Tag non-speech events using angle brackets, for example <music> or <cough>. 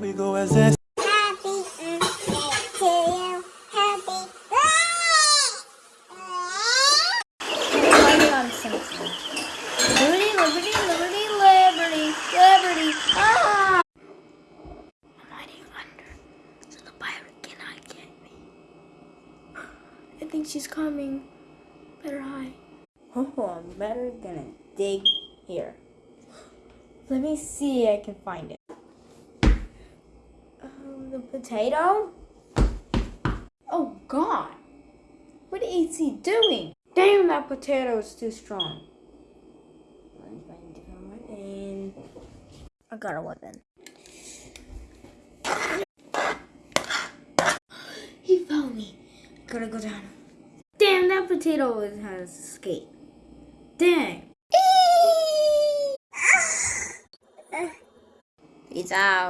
we go as this. Happy birthday to you. Happy Writing. Liberty, liberty, liberty, liberty, liberty. Ah! I'm hiding under, so the pirate cannot get me. I think she's coming. Better hide. Oh, I'm better gonna dig here. Let me see I can find it. Um, the potato? Oh, God. What is he doing? Damn, that potato is too strong. Let me find a different weapon. I got a weapon. He found me. Gotta go down. Damn, that potato is- has escaped. Dang. Peace <laughs> out.